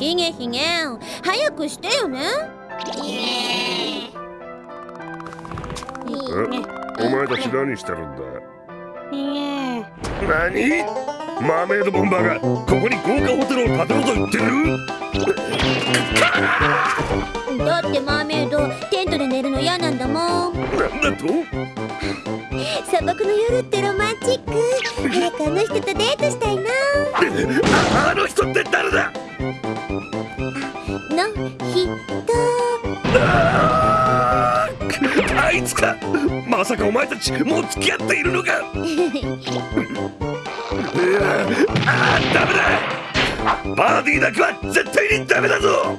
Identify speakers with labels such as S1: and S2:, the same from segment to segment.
S1: もうヒゲヒゲ早くしてよね。
S2: えお前たち何してるんだ？何マーメイドボンバーがここに豪華ホテルを建てろと言って
S1: る？だってマーメイドテントで寝るの嫌なんだもん。なん
S2: だと？
S1: 砂漠の夜ってロマンチック。早くあの人とデートしたいな。
S2: あの人って誰だ？さかお前たちもう付き合っているのか。ああダメだ。バーディーだけは絶対にダメだぞ。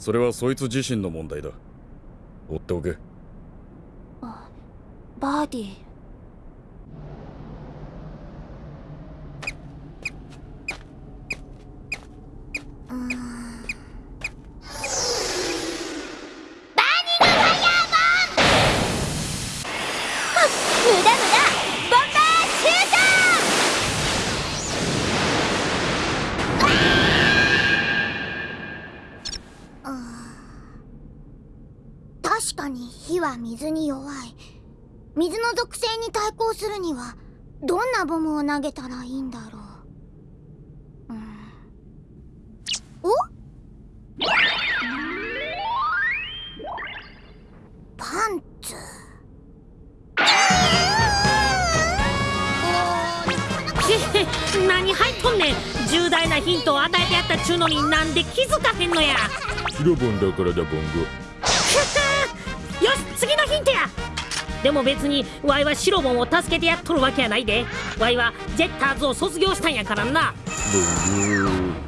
S2: それはそいつ自身の問題だ。追っておけ。
S1: バーディ水に弱い。水の属性に対抗するにはどんなボムを投げたらいいんだろう、うん、お？パンツ。
S3: 何入っとんねん。重大なヒントを与えてやったっちゅうのになんで気づかへんのや。
S2: シロボンだからだボンゴ
S3: でも別にワイはシロボンを助けてやっとるわけやないで。ワイはジェッターズを卒業したんやからな。
S1: うん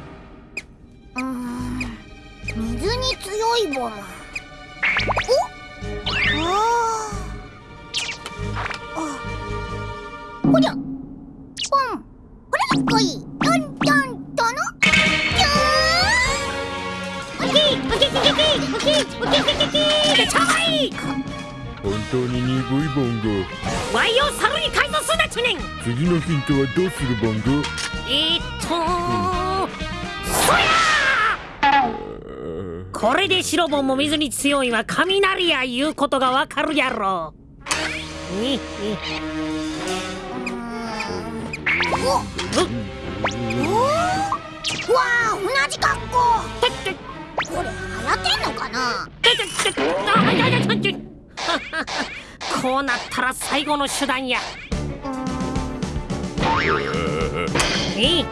S1: 水に強いボ
S4: マ。当に鈍いボンゴ
S3: ワイを猿に改造すんなちゅん
S4: 次のヒントはどうするボンゴ
S3: えー、っとそやこれで白本も水に強いは雷やいうことがわかるやろ。に
S1: おおわあ同じ格好
S3: てって
S1: これ流行ってんのかな
S3: こうなったら最後の手段や。えい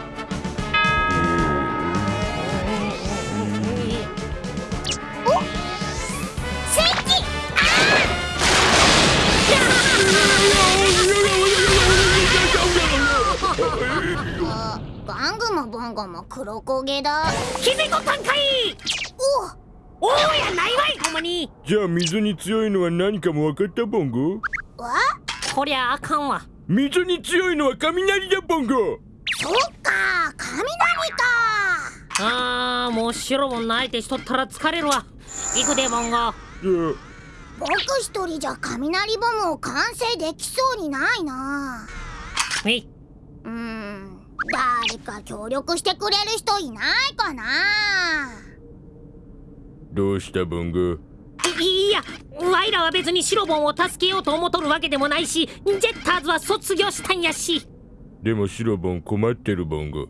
S1: ボ ンゴも黒焦げだ。
S3: 気づいとったんかい。
S1: お
S3: おおやないわいほんまに。
S4: じゃあ水に強いのは何かも分かったボンゴ？
S1: わ？
S3: こりゃあかんわ。
S4: 水に強いのは雷だボンゴ。
S1: そっか雷か。
S3: あーもう白本の相手しとったら疲れるわ。行くでモンゴ。
S1: 僕一人じゃ雷ボムを完成できそうにないな。
S3: え？いう
S1: ーん。誰か協力してくれる人いないかな
S4: どうしたボンゴ
S3: いいやワイらは別に白本を助けようと思っとるわけでもないしジェッターズは卒業したんやし。
S4: でもシロボン困ってるボンゴ
S1: う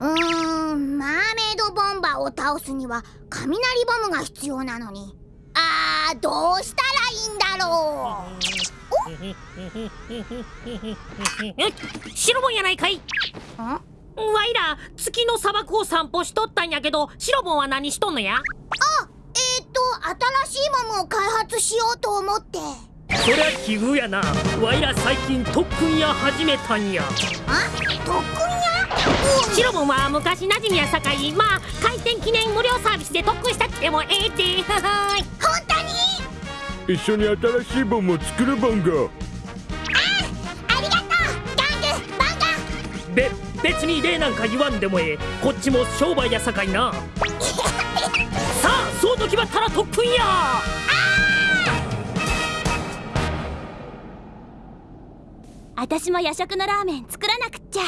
S1: ーんマーメイドボンバーを倒すには雷ボムが必要なのに。あーどうしたらいいんだろ
S3: 白本やないかい。
S1: うん？
S3: ワイら月の砂漠を散歩しとったんやけど白本は何しとんのや？
S1: あえー、っと新しいボムを開発しようと思って。
S3: そりゃ奇遇やな。ワイら最近特訓や始めたんや。
S1: あ特訓や
S3: 白本は昔馴染みやさかい。まあ開店記念無料サービスで特訓したってもええって。ははーい
S1: 本当に？
S4: 一緒に新しいボンを作るボンゴ
S3: 別に礼なんか言わんでもええ。こっちも商売やさかいな。さあそうと決まったら特訓や。
S5: 私も夜食のラーメン作らなくっちゃ。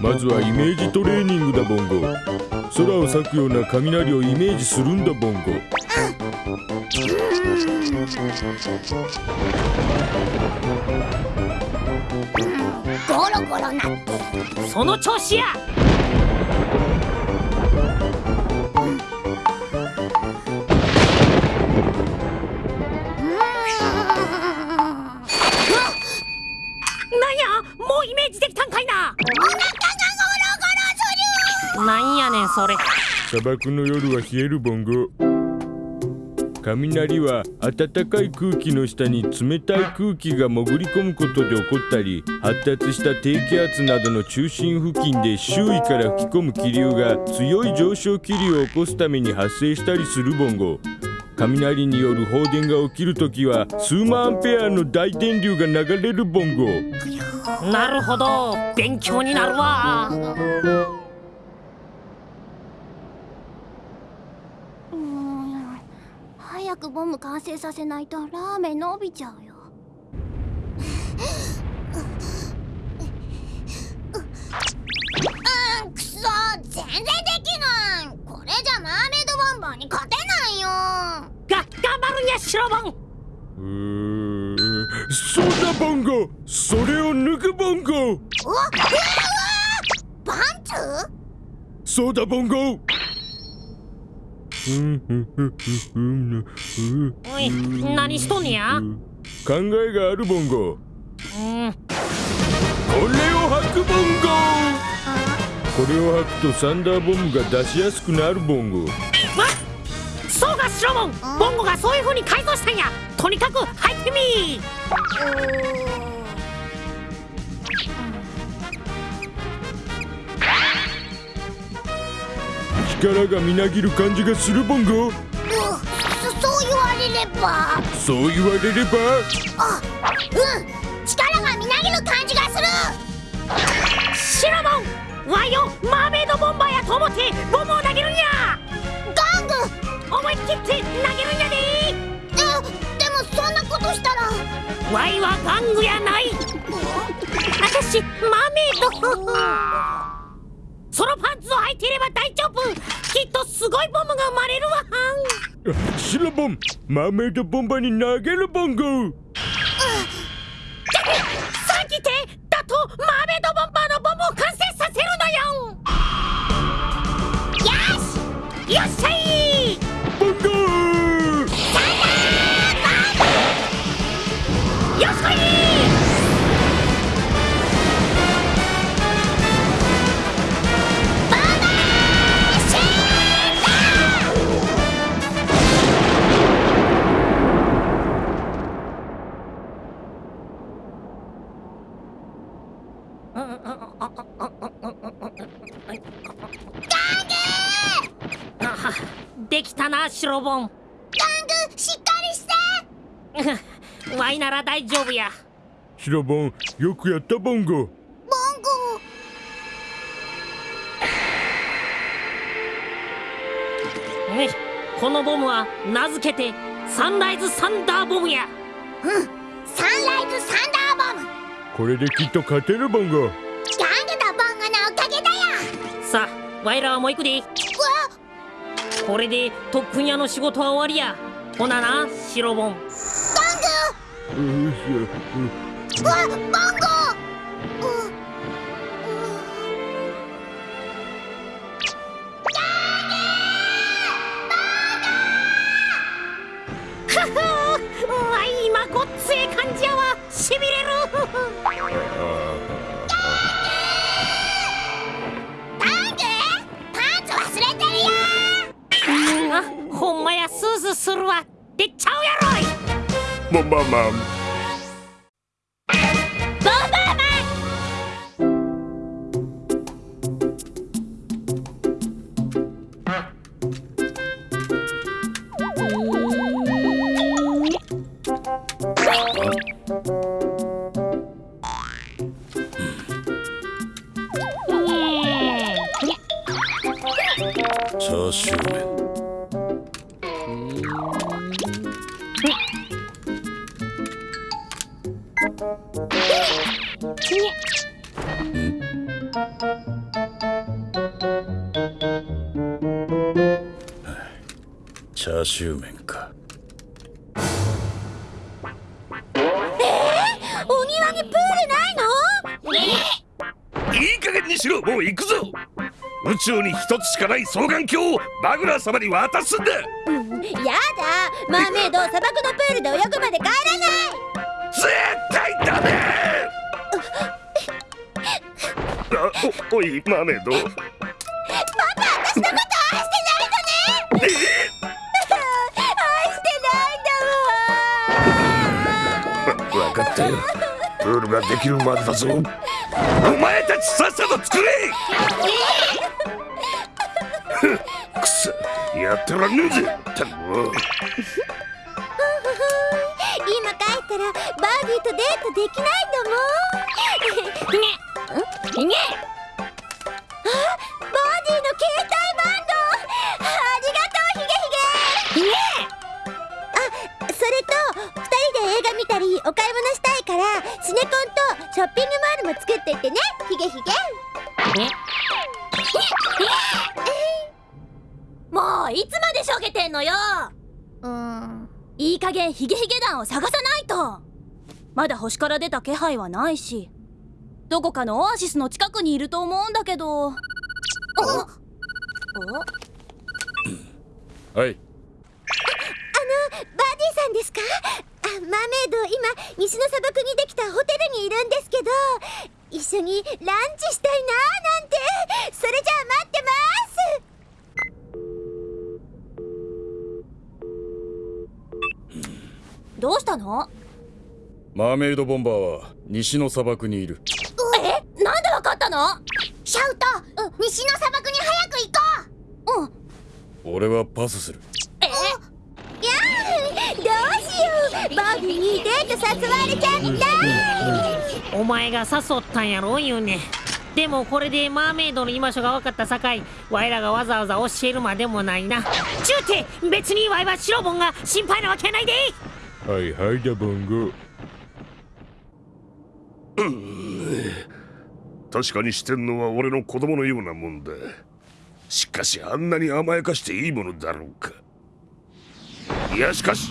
S4: まずはイメージトレーニングだボンゴ。空を裂くような雷をイメージするんだボンゴ
S1: ゴロゴロなって。
S3: その調子や。なんやもうイメージできたんかいな。なんやねんそれ。
S4: 砂漠の夜は冷えるボンゴ雷は暖かい空気の下に冷たい空気が潜り込むことで起こったり発達した低気圧などの中心付近で周囲から吹き込む気流が強い上昇気流を起こすために発生したりするボンゴ。雷による放電が起きるときは数万アンペアの大電流が流れるボンゴ。
S3: なるほど。勉強になるわ
S1: うーん早くボム完成させないとラーメン伸びちゃうよ。うんくそ全然できない。これじゃマーメイドボンバーに勝てないよ。
S3: が頑張るんや白本
S4: うーそうだボンゴ。それを抜くボンゴ。
S1: うわうわうわパンツ？
S4: そうだボンゴ。うんうんうんうんうん
S3: おい何しとんねや？
S4: 考えがあるボンゴ
S3: うん。
S4: これを吐くボンゴこれを吐くとサンダーボムが出しやすくなるボンゴ
S3: わそうか白本ボンゴがそういう風に改造したんや。とにかく入ってみ
S4: 力がみなぎる感じがするボンゴ
S1: ば
S4: そう言われれば。
S1: あうん。力がみなぎる感じがする。
S3: シロボンワイをマーメイドボンバーやと思ってボムを投げるんや。
S1: ガング。
S3: 思い切って投げるんやで。
S1: えでもそんなことしたら。
S3: ワイはガングやない。あたしマーメイドそのパンツを履いていれば大丈夫。きっとすごいボムが生まれるわ。はん
S4: シロボンマーメイドボンバーに投
S3: なら大丈夫や。
S4: シロボンよくやったボンゴ。
S1: ボンゴ。
S3: ねこのボムは名付けてサンライズサンダーボムや。
S1: サンライズサンダーボム。
S4: これできっと勝てるボンゴ。
S1: ガンボンゴのおかげだよ。
S3: さあワイらはもう行くで。
S1: うわ。
S3: これで特訓屋の仕事は終わりや。ほななシロボン
S1: わボンゴうう
S3: ふふわい今ごっつえ感じやわしびれるほん。まやスースーするわ
S4: ボンバ
S6: チャーシュー麺か。
S7: お庭にプールないの？
S8: いい加減にしろもう行くぞ。宇宙に一つしかない双眼鏡をバグラー様に渡すんだ。
S7: やだ。マーメイド砂漠のプールで泳ぐまで帰らない。
S8: 絶対ダメ。あおおいマーメイドったよプールができるまでだぞ。お前たちさっさと作れ。くそやってらんねえぜ。たくも
S7: 今帰ったらバービーとデートできないんだもん。ねんね。ンとショッピングモールも作っていってね。ヒゲヒゲ。もういつまでしょげてんのよ。
S1: うん。
S7: いい加減ヒゲヒゲ団を探さないと。まだ星から出た気配はないし。どこかのオアシスの近くにいると思うんだけど。
S6: はい。
S7: バーディーさんですか？あマーメイド今西の砂漠にできたホテルにいるんですけど一緒にランチしたいなーなんて。それじゃあ待ってます。どうしたの？
S6: マーメイドボンバーは西の砂漠にいる。
S7: え？なんでわかったの？
S1: シャウト。西の砂漠に早く行こ
S7: うん。
S6: 俺はパスする
S7: バービーにデート誘われちゃった
S3: お前が誘ったんやろ言うねでもこれでマーメイドの居場所が分かったさかい。わいらがわざわざ教えるまでもないな。ちゅうて別にわいは白ボンが心配なわけないで。
S4: はいはいだボンゴ
S8: 確かにしてんのは俺の子供のようなもんだ。しかしあんなに甘やかしていいものだろうか。いやしかし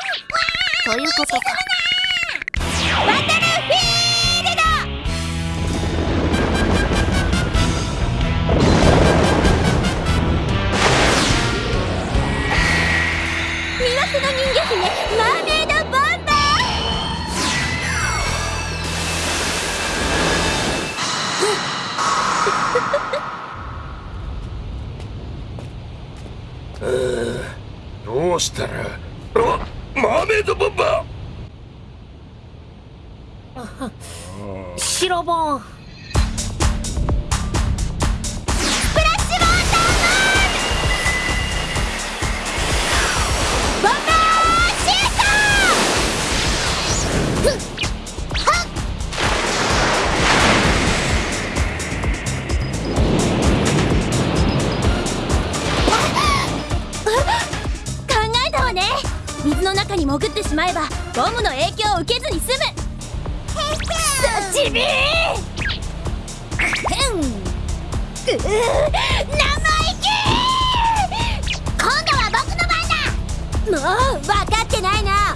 S1: とい
S7: うこ
S1: とか。
S7: バトルフィールド魅惑の人魚姫マーメイドボンバー
S8: どうしたらあっマーメイドボンバー
S3: 白ボン。
S7: しまえばボムの影響を受けずに済む。クソチビー。生意気。
S1: 今度は僕の番だ。
S7: もう分かってないな。あ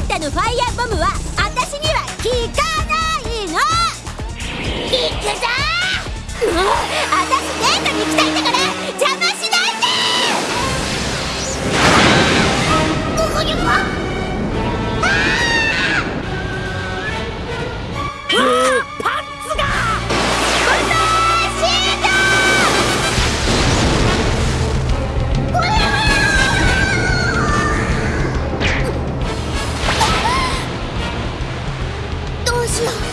S7: んたのファイヤーボムは私には効かないの。
S1: 行くぞ
S7: もう私デートに行きたいんだから。邪魔し
S1: よ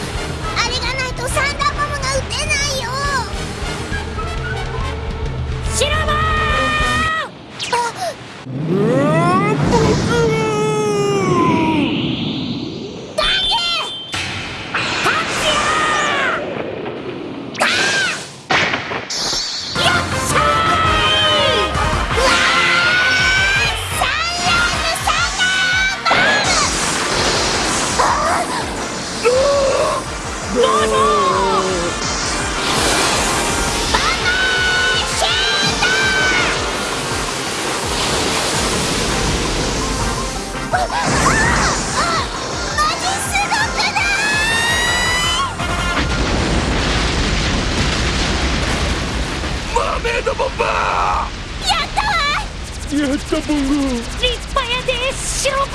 S4: ったボンゴ
S3: 立派やで白ボ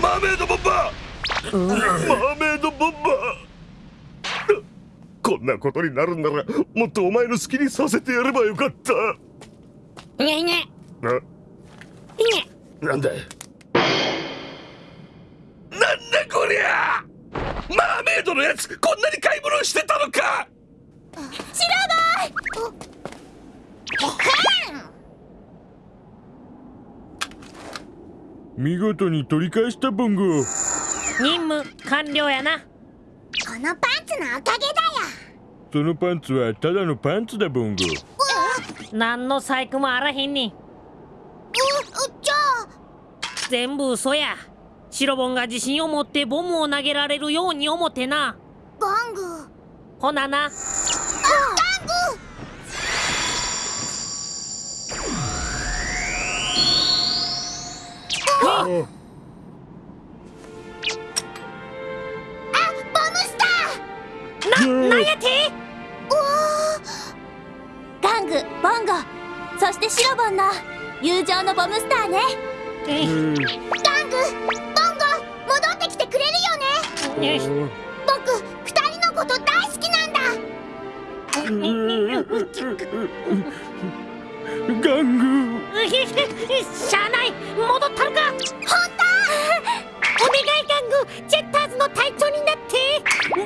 S8: マーメイドボンバ。ーマーメイドボンバ。ーこんなことになるんならもっとお前の好きにさせてやればよかった。なんだなんだこりゃマーメイドのやつこんなに買い物してたのか！
S4: 見事に取り返したボンゴ
S3: 任務完了やな。
S1: このパンツのおかげだよ。
S4: そのパンツはただのパンツだボンゴ
S3: 何の細工もあらへんに。
S1: じゃあ
S3: 全部嘘や白ボンが自信を持ってボムを投げられるように思ってな。
S1: バング。
S3: ほなな。
S1: あボムスター。
S3: ななんやて？
S7: ガングボンゴ。そしてシロボンの友情のボムスターね。
S3: え
S4: うん
S1: ガング戻ってきてくれるよね。僕二人のこと大好きなんだ。
S4: ガング
S3: しゃあない戻ったるか
S1: 本
S3: お願いガングジェッターズの隊長になって。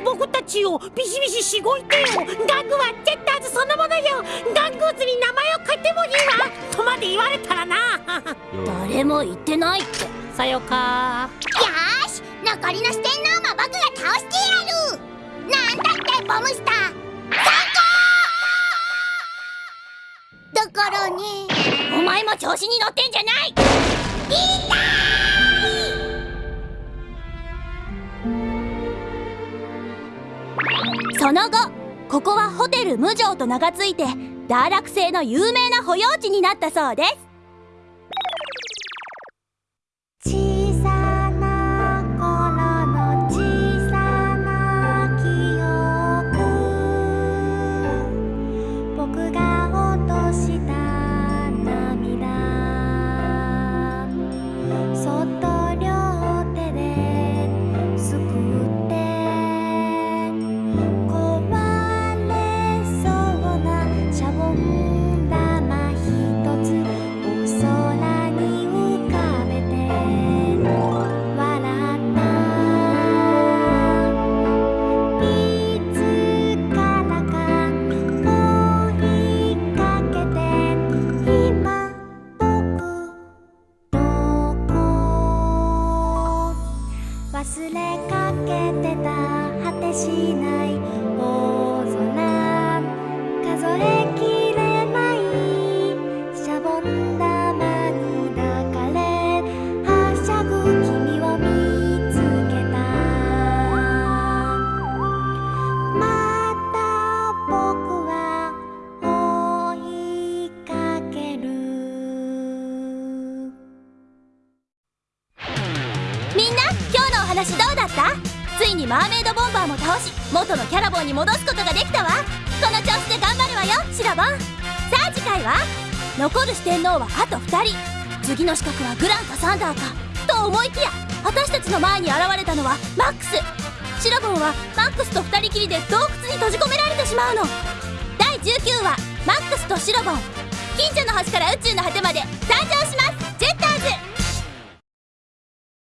S3: 僕たちをビシビシしごいてよ。ガングはジェッターズそのものよ。ガングーズに名前を書いてもいいわ。とまで言われたらな。
S5: 誰も言ってないって。
S3: さよか。
S1: 当よーし残りの四天王も僕が倒してやるなんだってボムスター。最高だからね
S5: お前も調子に乗ってんじゃない。その後ここはホテル無常と名が付いてダーラク星の有名な保養地になったそうです。元のキャラボンに戻すことができたわ。この調子で頑張るわよシラボン。さあ次回は残る四天王はあと2人。次の資格はグランかサンダーかと思いきや私たちの前に現れたのはマックス。シラボンはマックスと2人きりで洞窟に閉じ込められてしまうの。第19話マックスとシラボン。近所の星から宇宙の果てまで誕生します。